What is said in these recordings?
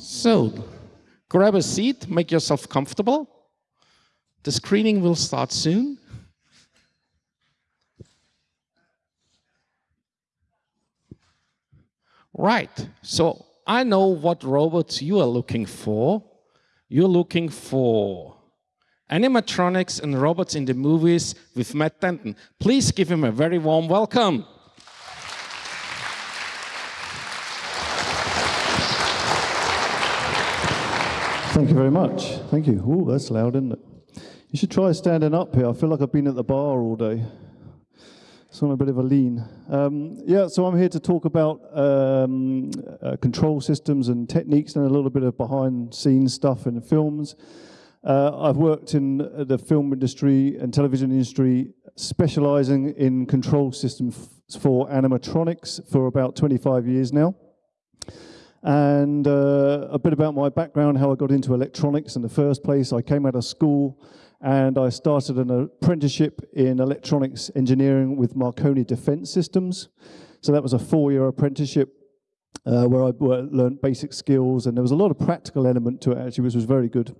So, grab a seat, make yourself comfortable. The screening will start soon. Right, so I know what robots you are looking for. You're looking for animatronics and robots in the movies with Matt Denton. Please give him a very warm welcome. Thank you very much. Thank you. Oh, that's loud, isn't it? You should try standing up here. I feel like I've been at the bar all day. So I'm a bit of a lean. Um, yeah, so I'm here to talk about um, uh, control systems and techniques and a little bit of behind scenes stuff in films. Uh, I've worked in the film industry and television industry, specializing in control systems for animatronics for about 25 years now and uh, a bit about my background, how I got into electronics in the first place. I came out of school and I started an apprenticeship in electronics engineering with Marconi Defense Systems. So that was a four-year apprenticeship uh, where I learned basic skills, and there was a lot of practical element to it actually, which was very good.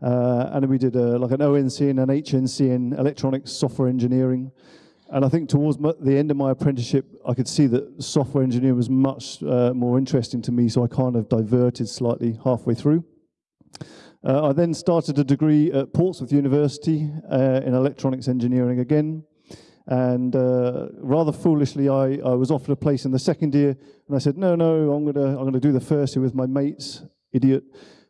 Uh, and we did a, like an ONC and an HNC in electronics software engineering. And I think towards the end of my apprenticeship, I could see that software engineering was much uh, more interesting to me, so I kind of diverted slightly halfway through. Uh, I then started a degree at Portsmouth University uh, in electronics engineering again. And uh, rather foolishly, I, I was offered a place in the second year, and I said, no, no, I'm gonna, I'm gonna do the first year with my mates, idiot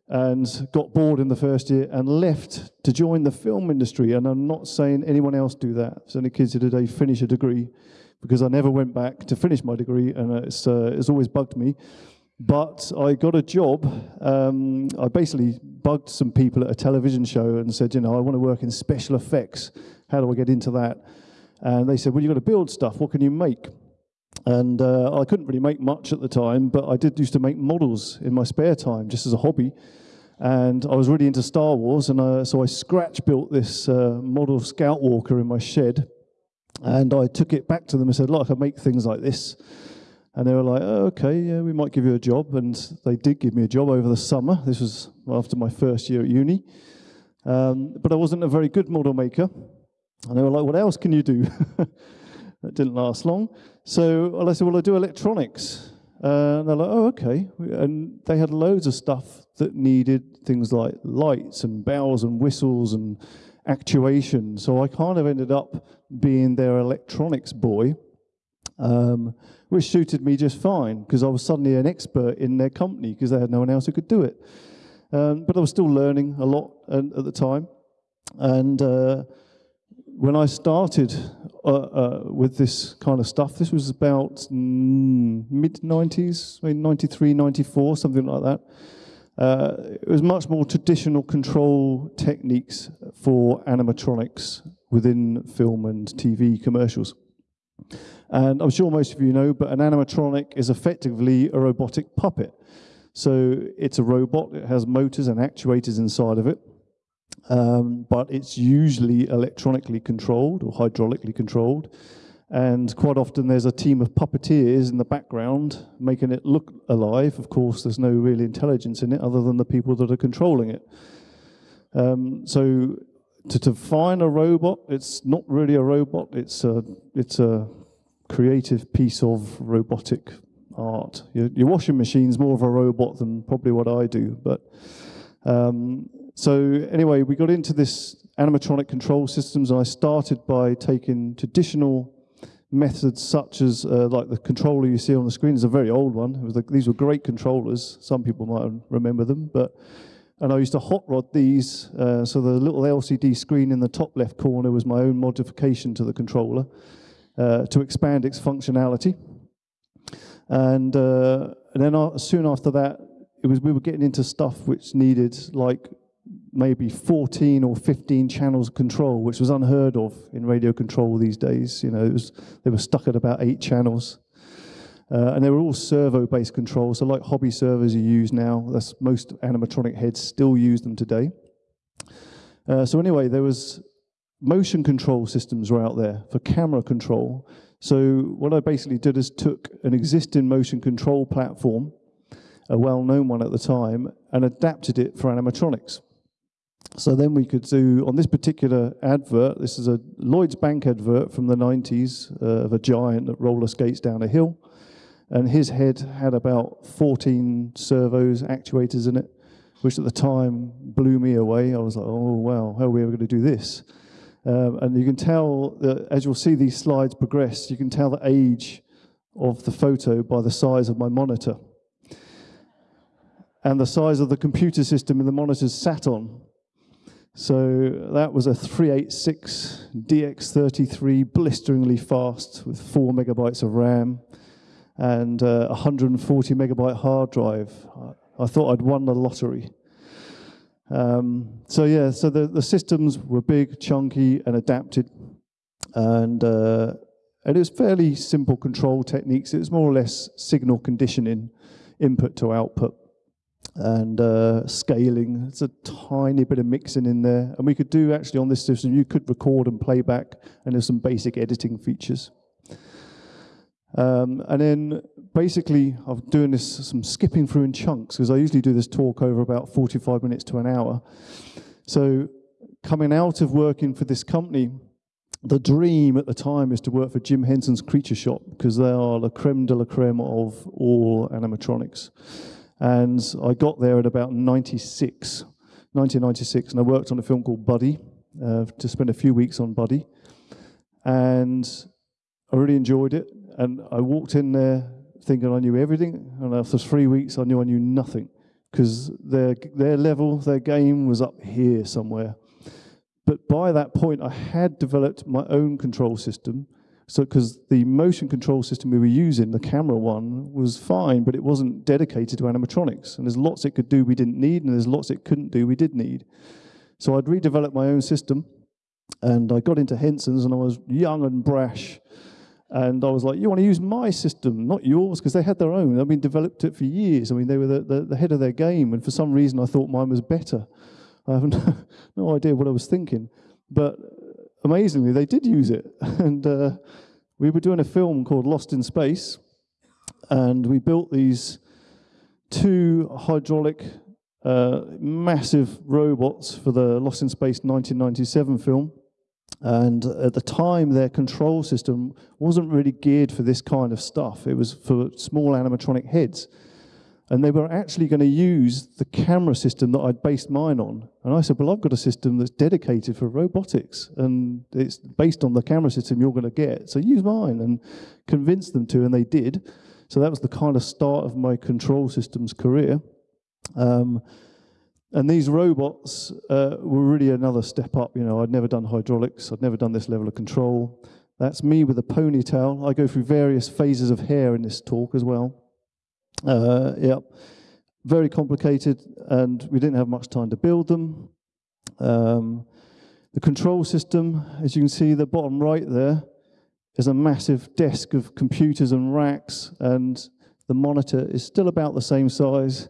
and got bored in the first year and left to join the film industry. And I'm not saying anyone else do that. So any kids here today finish a degree because I never went back to finish my degree and it's, uh, it's always bugged me. But I got a job. Um, I basically bugged some people at a television show and said, you know, I want to work in special effects. How do I get into that? And they said, well, you've got to build stuff. What can you make? And uh, I couldn't really make much at the time, but I did used to make models in my spare time, just as a hobby. And I was really into Star Wars, and uh, so I scratch built this uh, model Scout Walker in my shed. And I took it back to them and said, look, I make things like this. And they were like, oh, okay, yeah, we might give you a job. And they did give me a job over the summer. This was after my first year at uni. Um, but I wasn't a very good model maker. And they were like, what else can you do? that didn't last long. So well, I said, well, I do electronics. Uh, and they're like, oh, okay. And they had loads of stuff that needed things like lights and bells and whistles and actuation. So I kind of ended up being their electronics boy, um, which suited me just fine because I was suddenly an expert in their company because they had no one else who could do it. Um, but I was still learning a lot at the time. And uh, when I started uh, uh, with this kind of stuff, this was about mm, mid-90s, maybe 93, 94, something like that. Uh, it was much more traditional control techniques for animatronics within film and TV commercials. And I'm sure most of you know, but an animatronic is effectively a robotic puppet. So it's a robot, it has motors and actuators inside of it um, but it's usually electronically controlled or hydraulically controlled. And quite often there's a team of puppeteers in the background making it look alive. Of course, there's no real intelligence in it other than the people that are controlling it. Um, so to define a robot, it's not really a robot, it's a, it's a creative piece of robotic art. Your, your washing machine's more of a robot than probably what I do, but um, so anyway, we got into this animatronic control systems, and I started by taking traditional methods such as uh, like the controller you see on the screen is a very old one. Like, these were great controllers. Some people might remember them, but and I used to hot rod these. Uh, so the little LCD screen in the top left corner was my own modification to the controller uh, to expand its functionality. And, uh, and then uh, soon after that, it was we were getting into stuff which needed like maybe 14 or 15 channels of control, which was unheard of in radio control these days. You know, it was, they were stuck at about eight channels. Uh, and they were all servo-based controls, so like hobby servos you use now, that's most animatronic heads still use them today. Uh, so anyway, there was motion control systems were out there for camera control. So what I basically did is took an existing motion control platform a well-known one at the time, and adapted it for animatronics. So then we could do, on this particular advert, this is a Lloyd's Bank advert from the 90s uh, of a giant that roller skates down a hill. And his head had about 14 servos, actuators in it, which at the time blew me away. I was like, oh, wow, how are we ever going to do this? Um, and you can tell, that as you'll see these slides progress, you can tell the age of the photo by the size of my monitor and the size of the computer system in the monitors sat on. So that was a 386 DX33, blisteringly fast with four megabytes of RAM and uh, 140 megabyte hard drive. I thought I'd won the lottery. Um, so yeah, so the, the systems were big, chunky, and adapted, and uh, and it was fairly simple control techniques. It was more or less signal conditioning, input to output and uh, scaling. It's a tiny bit of mixing in there. And we could do actually on this system, you could record and playback, and there's some basic editing features. Um, and then basically, I'm doing this some skipping through in chunks because I usually do this talk over about 45 minutes to an hour. So coming out of working for this company, the dream at the time is to work for Jim Henson's Creature Shop because they are the creme de la creme of all animatronics. And I got there at about 96, 1996, and I worked on a film called Buddy, uh, to spend a few weeks on Buddy. And I really enjoyed it. And I walked in there thinking I knew everything, and after three weeks, I knew I knew nothing because their, their level, their game was up here somewhere. But by that point, I had developed my own control system so, because the motion control system we were using, the camera one, was fine, but it wasn't dedicated to animatronics. And there's lots it could do we didn't need, and there's lots it couldn't do we did need. So I'd redeveloped my own system, and I got into Henson's, and I was young and brash. And I was like, you want to use my system, not yours, because they had their own. I mean, developed it for years. I mean, they were the, the, the head of their game, and for some reason I thought mine was better. I have no, no idea what I was thinking. But amazingly, they did use it. and uh, we were doing a film called Lost in Space, and we built these two hydraulic, uh, massive robots for the Lost in Space 1997 film. And at the time, their control system wasn't really geared for this kind of stuff. It was for small animatronic heads. And they were actually going to use the camera system that I'd based mine on. And I said, well, I've got a system that's dedicated for robotics, and it's based on the camera system you're going to get. So use mine, and convince them to, and they did. So that was the kind of start of my control systems career. Um, and these robots uh, were really another step up. You know, I'd never done hydraulics. I'd never done this level of control. That's me with a ponytail. I go through various phases of hair in this talk as well. Uh, yeah, very complicated, and we didn't have much time to build them. Um, the control system, as you can see, the bottom right there, is a massive desk of computers and racks, and the monitor is still about the same size.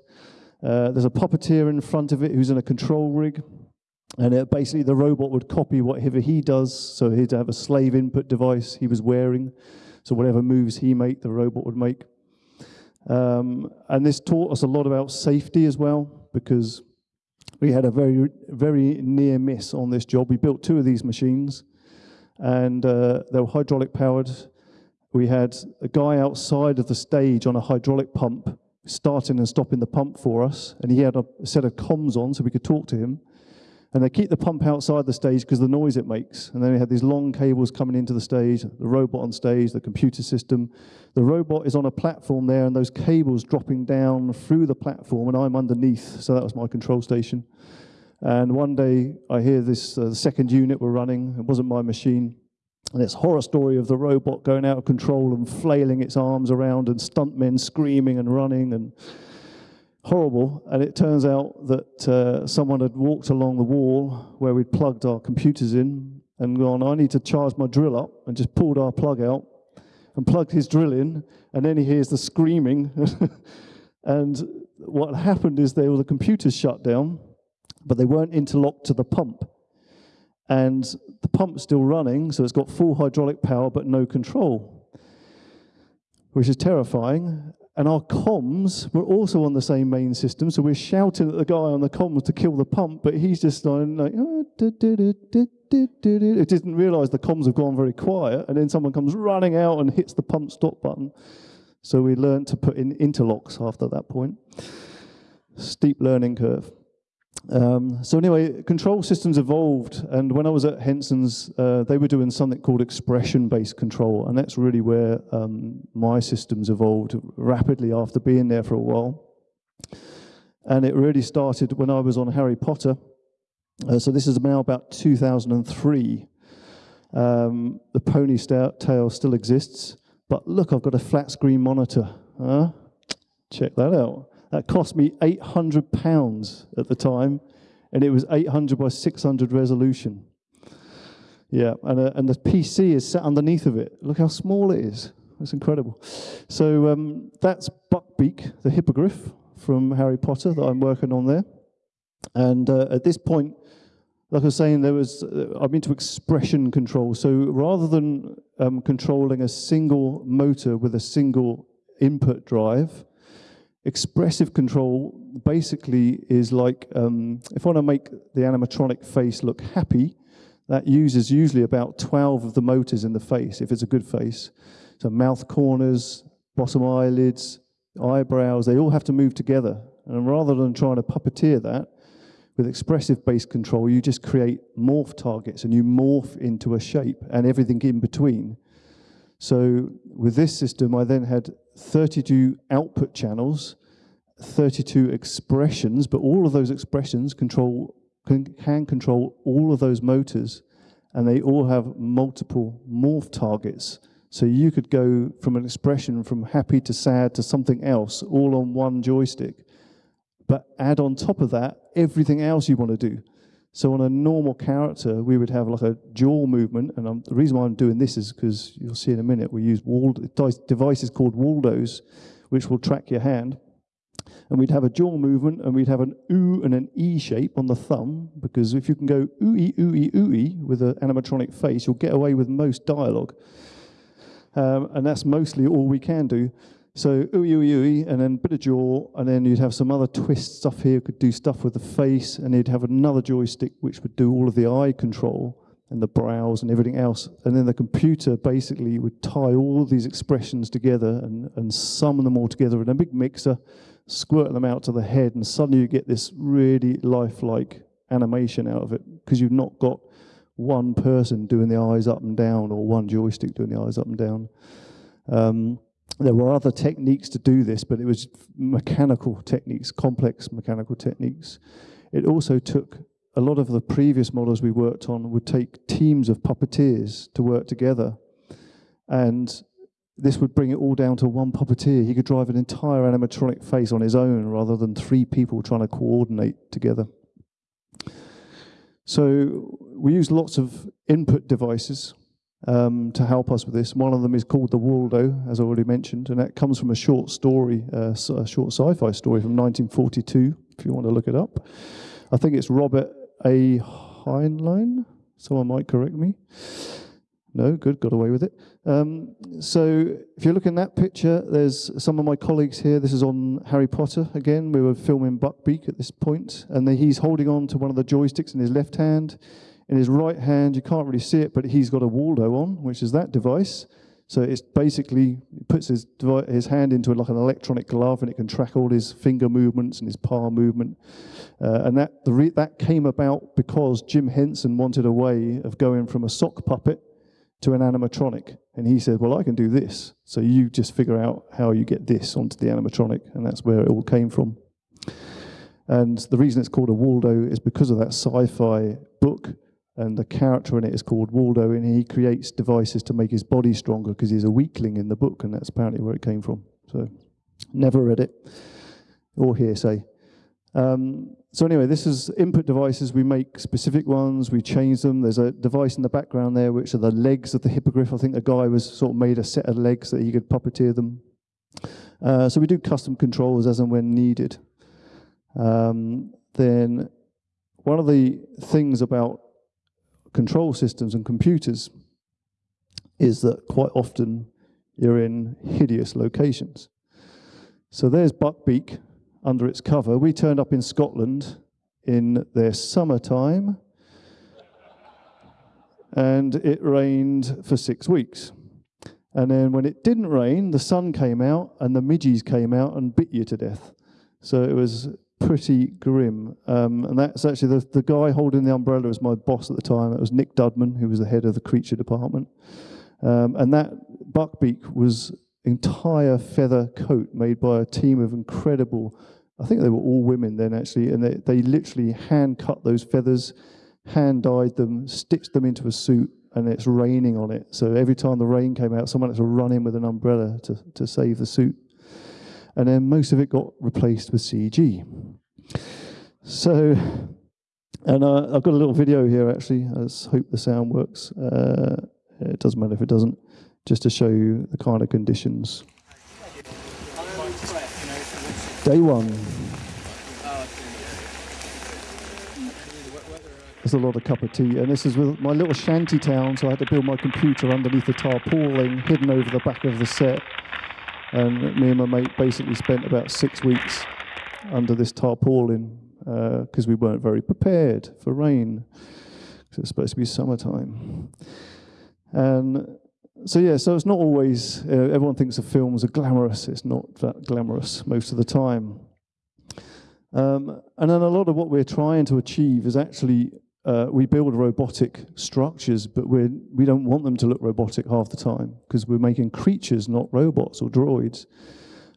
Uh, there's a puppeteer in front of it who's in a control rig, and it, basically the robot would copy whatever he does, so he'd have a slave input device he was wearing, so whatever moves he make, the robot would make. Um, and this taught us a lot about safety as well, because we had a very, very near miss on this job. We built two of these machines, and uh, they were hydraulic powered. We had a guy outside of the stage on a hydraulic pump starting and stopping the pump for us, and he had a set of comms on so we could talk to him. And they keep the pump outside the stage because the noise it makes. And then we had these long cables coming into the stage, the robot on stage, the computer system. The robot is on a platform there, and those cables dropping down through the platform, and I'm underneath. So that was my control station. And one day I hear this uh, second unit were running. It wasn't my machine. And it's horror story of the robot going out of control and flailing its arms around, and stuntmen screaming and running and horrible. And it turns out that uh, someone had walked along the wall where we'd plugged our computers in and gone, I need to charge my drill up, and just pulled our plug out and plugged his drill in. And then he hears the screaming. and what happened is they were the computers shut down, but they weren't interlocked to the pump. And the pump's still running, so it's got full hydraulic power but no control, which is terrifying. And our comms were also on the same main system, so we're shouting at the guy on the comms to kill the pump, but he's just like, oh, uh, it didn't realise the comms have gone very quiet, and then someone comes running out and hits the pump stop button. So we learned to put in interlocks after that point. Steep learning curve. Um, so anyway, control systems evolved, and when I was at Henson's, uh, they were doing something called expression-based control, and that's really where um, my systems evolved rapidly after being there for a while. And it really started when I was on Harry Potter. Uh, so this is now about 2003. Um, the pony tail still exists, but look, I've got a flat screen monitor. Huh? Check that out. That cost me 800 pounds at the time, and it was 800 by 600 resolution. Yeah, and, uh, and the PC is set underneath of it. Look how small it is. That's incredible. So um, that's Buckbeak, the hippogriff from Harry Potter that I'm working on there. And uh, at this point, like I was saying, there was uh, I'm into expression control. So rather than um, controlling a single motor with a single input drive, Expressive control basically is like, um, if I want to make the animatronic face look happy, that uses usually about 12 of the motors in the face, if it's a good face. So mouth corners, bottom eyelids, eyebrows, they all have to move together. And rather than trying to puppeteer that, with expressive-based control, you just create morph targets and you morph into a shape and everything in between. So with this system, I then had 32 output channels, 32 expressions, but all of those expressions control can, can control all of those motors, and they all have multiple morph targets. So you could go from an expression from happy to sad to something else, all on one joystick. But add on top of that everything else you want to do. So on a normal character, we would have like a jaw movement, and I'm, the reason why I'm doing this is because you'll see in a minute, we use devices called Waldos, which will track your hand. And we'd have a jaw movement, and we'd have an oo and an e shape on the thumb, because if you can go ooey, ooey, ooey with an animatronic face, you'll get away with most dialogue. Um, and that's mostly all we can do. So ooey, ooey, ooey, and then bit of jaw, and then you'd have some other twist stuff here, could do stuff with the face, and you'd have another joystick which would do all of the eye control and the brows and everything else. And then the computer basically would tie all these expressions together and, and sum them all together in a big mixer, squirt them out to the head, and suddenly you get this really lifelike animation out of it because you've not got one person doing the eyes up and down or one joystick doing the eyes up and down. Um, there were other techniques to do this, but it was mechanical techniques, complex mechanical techniques. It also took a lot of the previous models we worked on would take teams of puppeteers to work together. And this would bring it all down to one puppeteer. He could drive an entire animatronic face on his own rather than three people trying to coordinate together. So we used lots of input devices um, to help us with this. One of them is called The Waldo, as I already mentioned, and that comes from a short story, uh, a short sci-fi story from 1942, if you want to look it up. I think it's Robert A. Heinlein. Someone might correct me. No, good, got away with it. Um, so if you look in that picture, there's some of my colleagues here. This is on Harry Potter again. We were filming Buckbeak at this point, and he's holding on to one of the joysticks in his left hand. In his right hand, you can't really see it, but he's got a Waldo on, which is that device. So it's basically puts his his hand into like an electronic glove, and it can track all his finger movements and his palm movement. Uh, and that that came about because Jim Henson wanted a way of going from a sock puppet to an animatronic, and he said, "Well, I can do this. So you just figure out how you get this onto the animatronic," and that's where it all came from. And the reason it's called a Waldo is because of that sci-fi book and the character in it is called Waldo, and he creates devices to make his body stronger because he's a weakling in the book, and that's apparently where it came from. So, never read it or hearsay. Um, so anyway, this is input devices. We make specific ones. We change them. There's a device in the background there, which are the legs of the hippogriff. I think the guy was sort of made a set of legs that he could puppeteer them. Uh, so we do custom controls as and when needed. Um, then one of the things about control systems and computers is that quite often you're in hideous locations. So there's Buckbeak under its cover. We turned up in Scotland in their summertime, and it rained for six weeks. And then when it didn't rain, the sun came out and the midges came out and bit you to death. So it was pretty grim. Um, and that's actually the, the guy holding the umbrella was my boss at the time. It was Nick Dudman, who was the head of the creature department. Um, and that buckbeak was entire feather coat made by a team of incredible, I think they were all women then actually, and they, they literally hand cut those feathers, hand dyed them, stitched them into a suit, and it's raining on it. So every time the rain came out, someone had to run in with an umbrella to, to save the suit. And then most of it got replaced with CG. So, and uh, I've got a little video here actually. I hope the sound works. Uh, it doesn't matter if it doesn't, just to show you the kind of conditions. Day one. There's a lot of cup of tea, and this is with my little shanty town, so I had to build my computer underneath the tarpaulin, hidden over the back of the set. And me and my mate basically spent about six weeks under this tarpaulin because uh, we weren't very prepared for rain. Because it's supposed to be summertime. And so yeah, so it's not always. Uh, everyone thinks the films are glamorous. It's not that glamorous most of the time. Um, and then a lot of what we're trying to achieve is actually uh, we build robotic structures, but we we don't want them to look robotic half the time because we're making creatures, not robots or droids.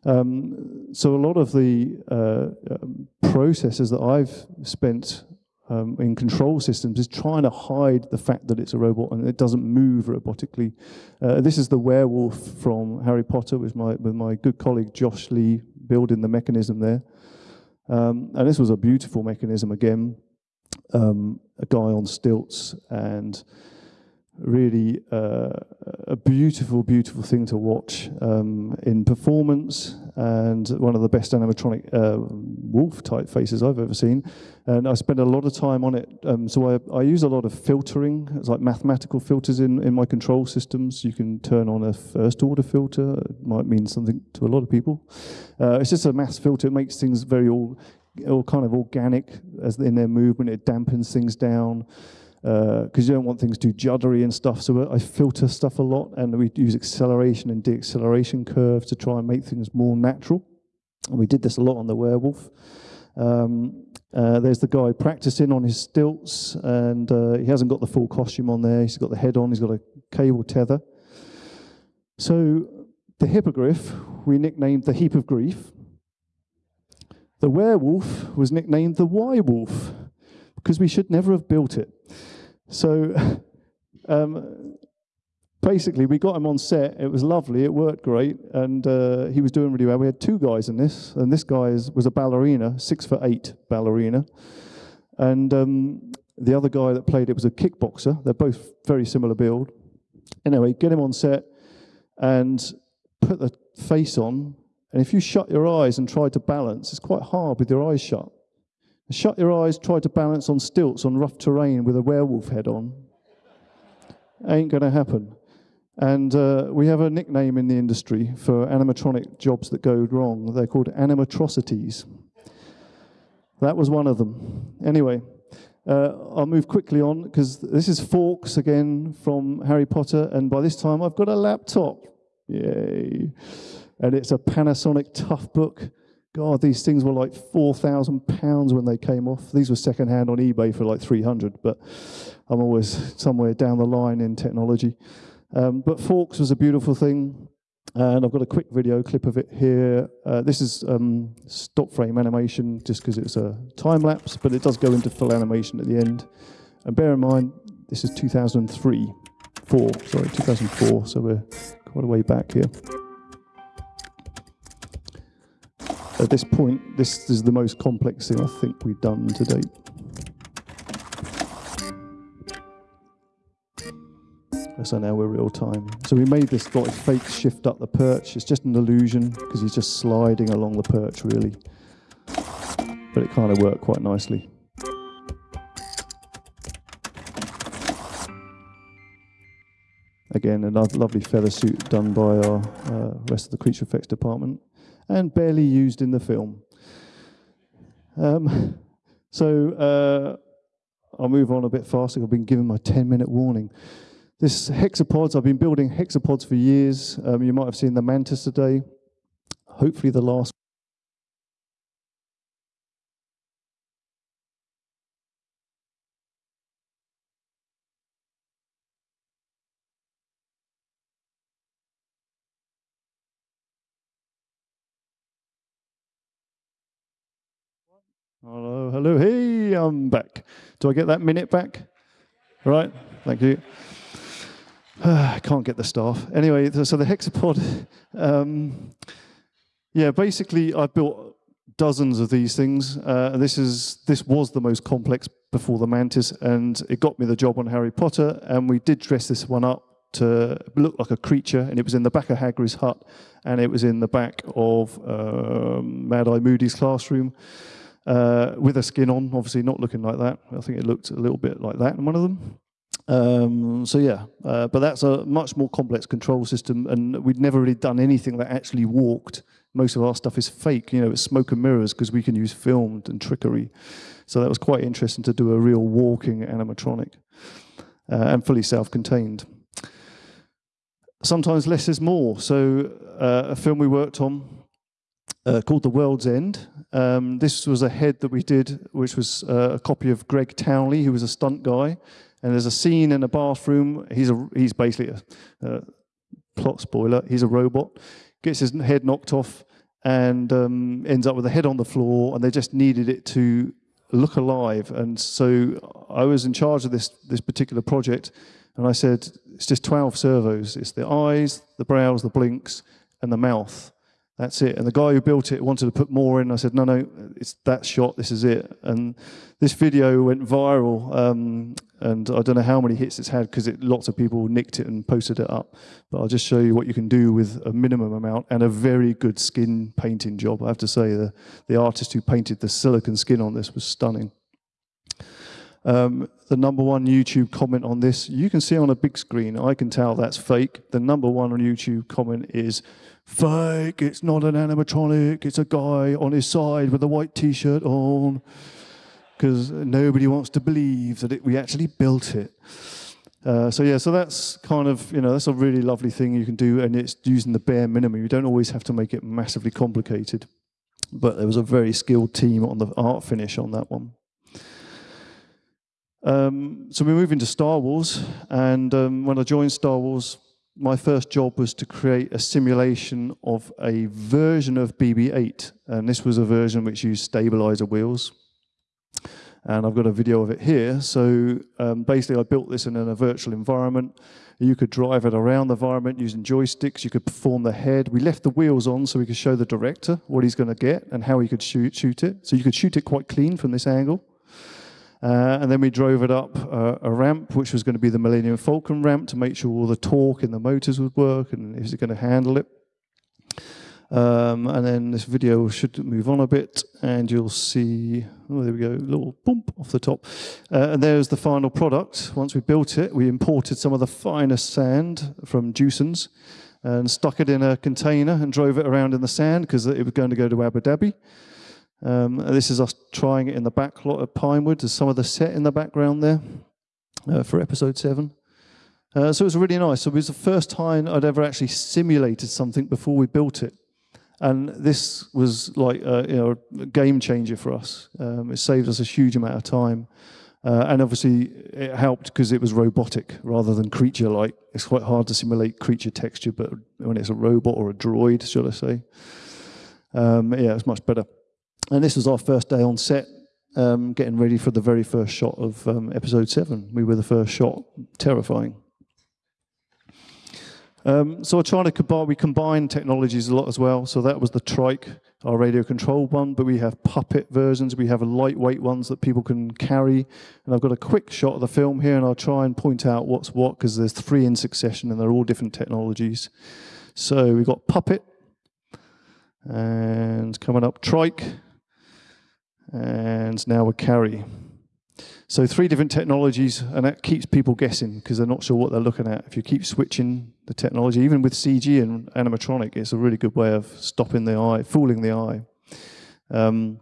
Um, so a lot of the uh, um, processes that I've spent um, in control systems is trying to hide the fact that it's a robot and it doesn't move robotically. Uh, this is the werewolf from Harry Potter with my, with my good colleague Josh Lee building the mechanism there. Um, and this was a beautiful mechanism again, um, a guy on stilts and really uh, a beautiful, beautiful thing to watch um, in performance and one of the best animatronic uh, wolf type faces I've ever seen. And I spend a lot of time on it. Um, so I, I, use a lot of filtering. It's like mathematical filters in, in my control systems. You can turn on a first order filter. It might mean something to a lot of people. Uh, it's just a mass filter. It makes things very all, all kind of organic as in their movement. It dampens things down because uh, you don't want things too juddery and stuff. So I filter stuff a lot, and we use acceleration and deacceleration curves to try and make things more natural. And we did this a lot on the werewolf. Um, uh, there's the guy practicing on his stilts, and uh, he hasn't got the full costume on there. He's got the head on. He's got a cable tether. So the hippogriff we nicknamed the heap of grief. The werewolf was nicknamed the Y wolf because we should never have built it. So um, basically, we got him on set. It was lovely. It worked great, and uh, he was doing really well. We had two guys in this, and this guy is, was a ballerina, six foot eight ballerina, and um, the other guy that played it was a kickboxer. They're both very similar build. Anyway, get him on set and put the face on. And if you shut your eyes and try to balance, it's quite hard with your eyes shut. Shut your eyes, try to balance on stilts on rough terrain with a werewolf head on. Ain't going to happen. And uh, we have a nickname in the industry for animatronic jobs that go wrong. They're called animatrocities. That was one of them. Anyway, uh, I'll move quickly on because this is Fawkes again from Harry Potter, and by this time I've got a laptop. Yay! And it's a Panasonic Toughbook God, these things were like four thousand pounds when they came off. These were secondhand on eBay for like three hundred, but I'm always somewhere down the line in technology. Um, but Fawkes was a beautiful thing, and I've got a quick video clip of it here. Uh, this is um, stop frame animation, just because it's a time lapse, but it does go into full animation at the end. And bear in mind, this is 2003, four, sorry, 2004, so we're quite a way back here. At this point, this is the most complex thing I think we've done to date. So now we're real time. So we made this like fake shift up the perch. It's just an illusion because he's just sliding along the perch really. But it kind of worked quite nicely. Again, another lovely feather suit done by our uh, rest of the creature effects department. And barely used in the film. Um, so uh, I'll move on a bit faster. I've been given my 10 minute warning. This hexapods, I've been building hexapods for years. Um, you might have seen the mantis today. Hopefully the last Hello, hello, hey, I'm back. Do I get that minute back? Right, thank you. I can't get the staff. Anyway, so the hexapod, um, yeah, basically I built dozens of these things. Uh, this is this was the most complex before the mantis, and it got me the job on Harry Potter. And we did dress this one up to look like a creature, and it was in the back of Hagrid's hut, and it was in the back of um, Mad Eye Moody's classroom uh, with a skin on, obviously not looking like that. I think it looked a little bit like that in one of them. Um, so yeah, uh, but that's a much more complex control system, and we'd never really done anything that actually walked. Most of our stuff is fake, you know, it's smoke and mirrors because we can use filmed and trickery. So that was quite interesting to do a real walking animatronic uh, and fully self-contained. Sometimes less is more. So uh, a film we worked on uh, called The World's End. Um, this was a head that we did, which was uh, a copy of Greg Townley, who was a stunt guy. And there's a scene in a bathroom. He's a he's basically a uh, plot spoiler. He's a robot. Gets his head knocked off and um, ends up with a head on the floor. And they just needed it to look alive. And so I was in charge of this this particular project. And I said, it's just 12 servos. It's the eyes, the brows, the blinks, and the mouth. That's it. And the guy who built it wanted to put more in. I said, no, no, it's that shot. This is it. And this video went viral. Um, and I don't know how many hits it's had because lots of people nicked it and posted it up. But I'll just show you what you can do with a minimum amount and a very good skin painting job. I have to say, the, the artist who painted the silicon skin on this was stunning. Um, the number one YouTube comment on this, you can see on a big screen, I can tell that's fake. The number one on YouTube comment is, fake, it's not an animatronic, it's a guy on his side with a white t-shirt on. Because nobody wants to believe that it, we actually built it. Uh, so yeah, so that's kind of, you know, that's a really lovely thing you can do, and it's using the bare minimum. You don't always have to make it massively complicated. But there was a very skilled team on the art finish on that one. Um, so we move into Star Wars, and um, when I joined Star Wars, my first job was to create a simulation of a version of BB-8, and this was a version which used stabilizer wheels. And I've got a video of it here. So um, basically, I built this in a virtual environment. You could drive it around the environment using joysticks. You could perform the head. We left the wheels on so we could show the director what he's going to get and how he could shoot, shoot it. So you could shoot it quite clean from this angle. Uh, and then we drove it up uh, a ramp, which was going to be the Millennium Falcon ramp to make sure all the torque in the motors would work and is it going to handle it. Um, and then this video should move on a bit and you'll see, oh, there we go, a little bump off the top. Uh, and there's the final product. Once we built it, we imported some of the finest sand from Jewson's and stuck it in a container and drove it around in the sand because it was going to go to Abu Dhabi. Um, this is us trying it in the back lot of Pinewood. There's some of the set in the background there uh, for episode seven. Uh, so it was really nice. So it was the first time I'd ever actually simulated something before we built it. And this was like a, you know, a game changer for us. Um, it saved us a huge amount of time. Uh, and obviously it helped because it was robotic rather than creature-like. It's quite hard to simulate creature texture, but when it's a robot or a droid, should I say, um, yeah, it's much better. And this was our first day on set, um, getting ready for the very first shot of um, episode seven. We were the first shot, terrifying. Um, so we're trying to combine, we combine technologies a lot as well. So that was the trike, our radio control one, but we have puppet versions, we have lightweight ones that people can carry. And I've got a quick shot of the film here and I'll try and point out what's what because there's three in succession and they're all different technologies. So we've got puppet and coming up trike, and now we carry. So three different technologies, and that keeps people guessing because they're not sure what they're looking at. If you keep switching the technology, even with CG and animatronic, it's a really good way of stopping the eye, fooling the eye. Um,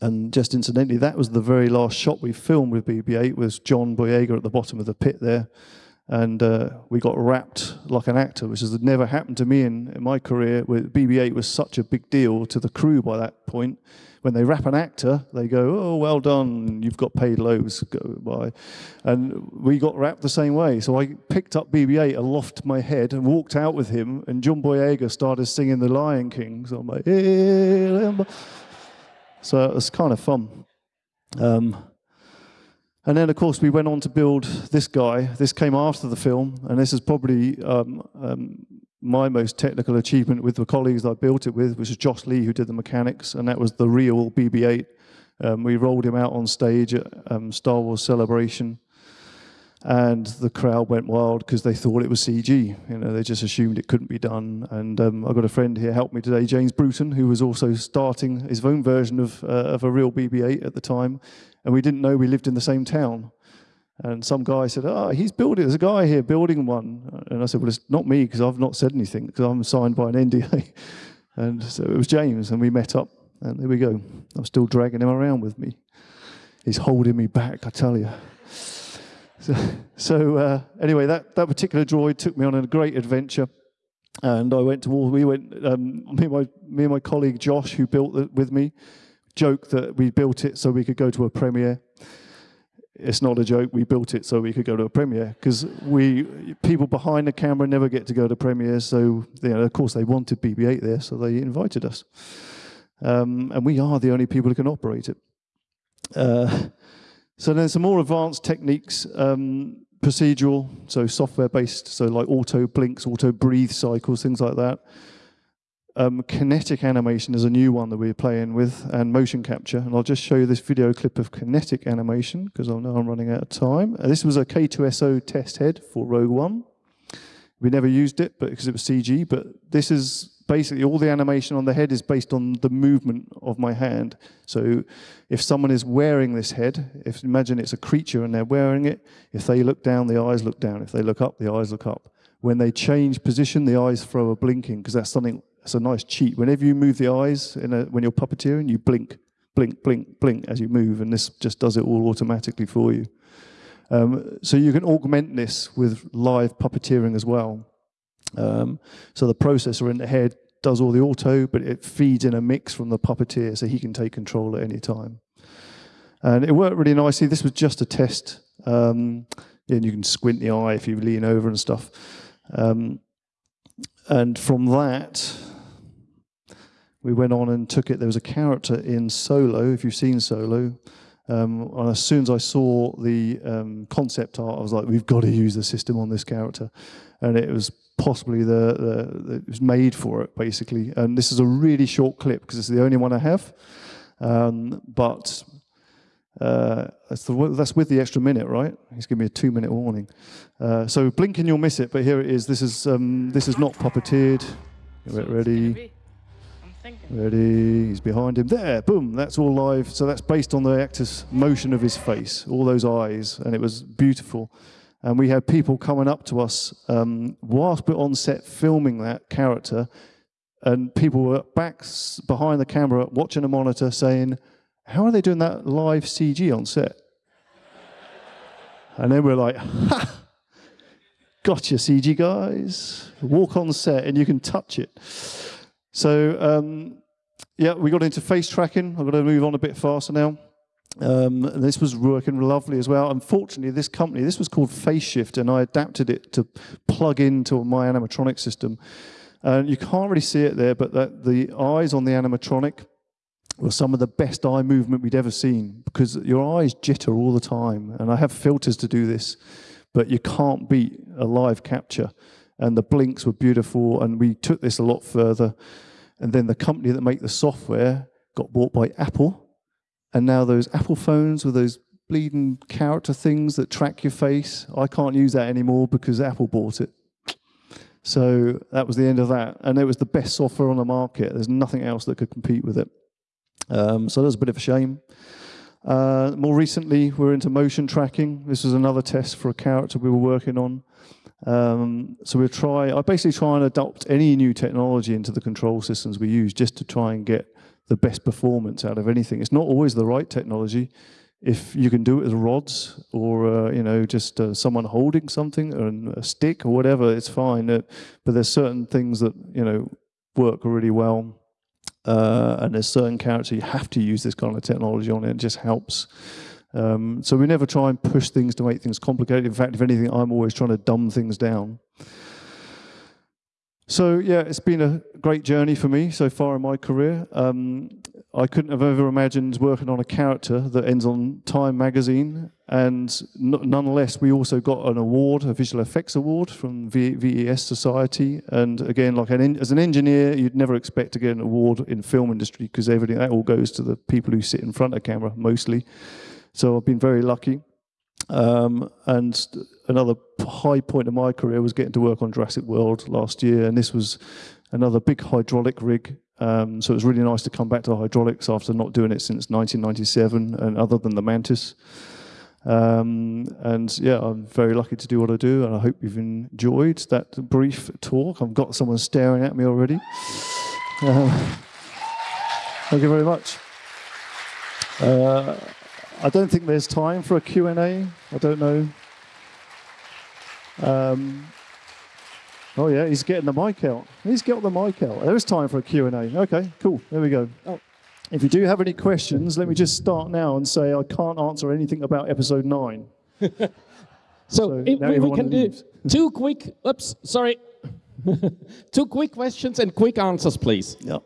and just incidentally, that was the very last shot we filmed with BB-8 was John Boyega at the bottom of the pit there. And uh, we got wrapped like an actor, which has never happened to me in, in my career. With BB-8 was such a big deal to the crew by that point when they wrap an actor, they go, "Oh, well done, you've got paid loads." Go by, and we got wrapped the same way. So I picked up BB-8 aloft my head and walked out with him, and John Boyega started singing The Lion King. So I'm like, hey, so it was kind of fun. Um, and then, of course, we went on to build this guy. This came after the film, and this is probably um, um, my most technical achievement with the colleagues I built it with, which was Josh Lee, who did the mechanics, and that was the real BB-8. Um, we rolled him out on stage at um, Star Wars Celebration, and the crowd went wild because they thought it was CG. You know, they just assumed it couldn't be done. And um, I've got a friend here help me today, James Bruton, who was also starting his own version of uh, of a real BB-8 at the time, and we didn't know we lived in the same town. And some guy said, "Oh, he's building. There's a guy here building one." And I said, "Well, it's not me because I've not said anything because I'm signed by an NDA." and so it was James, and we met up, and there we go. I'm still dragging him around with me. He's holding me back, I tell you. So, so uh, anyway, that, that particular droid took me on a great adventure, and I went to all. We went. Um, me and my me and my colleague Josh, who built it with me, joked that we built it so we could go to a premiere it's not a joke. We built it so we could go to a premiere because we people behind the camera never get to go to premieres. So you know, of course they wanted BB-8 there, so they invited us, um, and we are the only people who can operate it. Uh, so then some more advanced techniques, um, procedural, so software based, so like auto blinks, auto breathe cycles, things like that. Um, kinetic animation is a new one that we're playing with, and motion capture. And I'll just show you this video clip of kinetic animation, because I know I'm running out of time. Uh, this was a K2SO test head for Rogue One. We never used it but because it was CG, but this is basically all the animation on the head is based on the movement of my hand. So if someone is wearing this head, if imagine it's a creature and they're wearing it, if they look down, the eyes look down. If they look up, the eyes look up. When they change position, the eyes throw a blinking because that's something it's a nice cheat. Whenever you move the eyes a, when you're puppeteering, you blink, blink, blink, blink as you move, and this just does it all automatically for you. Um, so you can augment this with live puppeteering as well. Um, so the processor in the head does all the auto, but it feeds in a mix from the puppeteer so he can take control at any time. And it worked really nicely. This was just a test. Um, and you can squint the eye if you lean over and stuff. Um, and from that, we went on and took it. There was a character in Solo, if you've seen Solo. Um, and as soon as I saw the um, concept art, I was like, we've got to use the system on this character. And it was possibly the, the, it was made for it, basically. And this is a really short clip because it's the only one I have. Um, but uh, that's, the, that's, with the extra minute, right? He's giving me a two-minute warning. Uh, so blink and you'll miss it, but here it is. This is um, this is not puppeteered. Get Ready? Ready, he's behind him. There, boom, that's all live. So that's based on the actor's motion of his face, all those eyes, and it was beautiful. And we had people coming up to us um, whilst we're on set filming that character, and people were back behind the camera watching a monitor saying, How are they doing that live CG on set? and then we're like, Ha! Gotcha, CG guys. Walk on set and you can touch it. So um, yeah, we got into face tracking. I've got to move on a bit faster now. Um, this was working lovely as well. Unfortunately, this company, this was called FaceShift, and I adapted it to plug into my animatronic system. And you can't really see it there, but that, the eyes on the animatronic were some of the best eye movement we'd ever seen because your eyes jitter all the time. And I have filters to do this, but you can't beat a live capture. And the blinks were beautiful, and we took this a lot further. And then the company that make the software got bought by Apple. And now those Apple phones with those bleeding character things that track your face, I can't use that anymore because Apple bought it. So that was the end of that. And it was the best software on the market. There's nothing else that could compete with it. Um, so that was a bit of a shame. Uh, more recently, we're into motion tracking. This was another test for a character we were working on. Um, so we try, I basically try and adopt any new technology into the control systems we use just to try and get the best performance out of anything. It's not always the right technology. If you can do it with rods or, uh, you know, just uh, someone holding something or a stick or whatever, it's fine. Uh, but there's certain things that, you know, work really well. Uh, and there's certain characters you have to use this kind of technology on. It just helps. Um, so we never try and push things to make things complicated. In fact, if anything, I'm always trying to dumb things down. So yeah, it's been a great journey for me so far in my career. Um, I couldn't have ever imagined working on a character that ends on Time magazine, and nonetheless, we also got an award, a visual effects award from v VES Society. And again, like an as an engineer, you'd never expect to get an award in film industry because everything that all goes to the people who sit in front of camera mostly. So I've been very lucky. Um, and another high point of my career was getting to work on Jurassic World last year, and this was another big hydraulic rig. Um, so it was really nice to come back to hydraulics after not doing it since 1997, and other than the Mantis. Um, and yeah, I'm very lucky to do what I do, and I hope you've enjoyed that brief talk. I've got someone staring at me already. Um, thank you very much. Uh, I don't think there's time for a Q&A. I don't know. Um, oh yeah, he's getting the mic out. He's got the mic out. There is time for a Q&A. Okay, cool. There we go. Oh. If you do have any questions, let me just start now and say I can't answer anything about episode nine. so, so if we, we can leaves. do two quick, oops, sorry. two quick questions and quick answers, please. Yeah,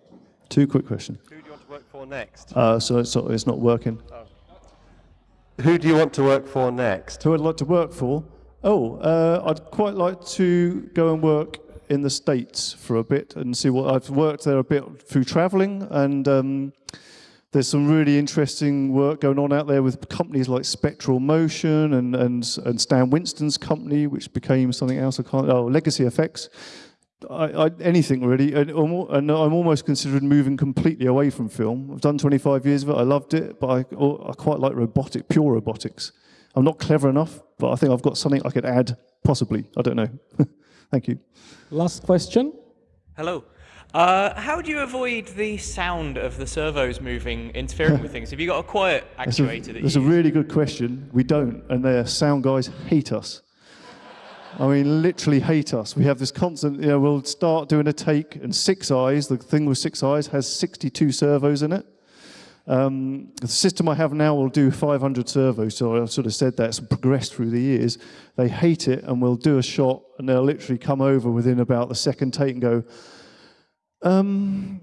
two quick questions. Who do you want to work for next? Uh, so it's, it's not working. Oh. Who do you want to work for next? Who I'd like to work for? Oh, uh, I'd quite like to go and work in the States for a bit and see what I've worked there a bit through traveling and um, there's some really interesting work going on out there with companies like Spectral Motion and, and, and Stan Winston's company, which became something else I can't, oh, Legacy Effects. I, I, anything really, and, and, I'm almost considering moving completely away from film. I've done 25 years of it, I loved it, but I, I quite like robotic, pure robotics. I'm not clever enough, but I think I've got something I could add, possibly. I don't know. Thank you. Last question. Hello. Uh, how do you avoid the sound of the servos moving, interfering with things? Have you got a quiet actuator that's a, That's a really good question. We don't, and the sound guys hate us. I mean, literally hate us. We have this constant, you know, we'll start doing a take, and Six Eyes, the thing with Six Eyes, has 62 servos in it. Um, the system I have now will do 500 servos, so I sort of said that's progressed through the years. They hate it, and we'll do a shot, and they'll literally come over within about the second take and go, um,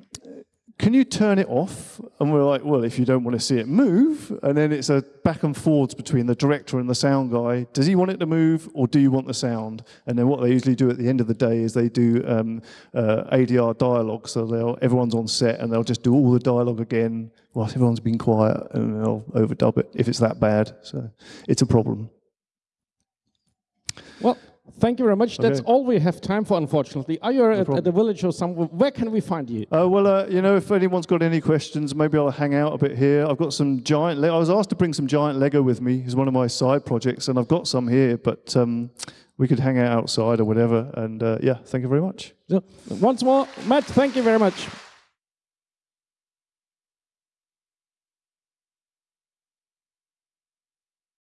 can you turn it off? And we're like, well, if you don't want to see it move, and then it's a back and forwards between the director and the sound guy. Does he want it to move, or do you want the sound? And then what they usually do at the end of the day is they do um, uh, ADR dialogue. So everyone's on set, and they'll just do all the dialogue again whilst everyone's been quiet, and they'll overdub it if it's that bad. So it's a problem. Well, Thank you very much. Okay. That's all we have time for, unfortunately. Are you no at, at, the village or somewhere? Where can we find you? Uh, well, uh, you know, if anyone's got any questions, maybe I'll hang out a bit here. I've got some giant. I was asked to bring some giant Lego with me. It's one of my side projects, and I've got some here. But um, we could hang out outside or whatever. And uh, yeah, thank you very much. So, once more, Matt. Thank you very much.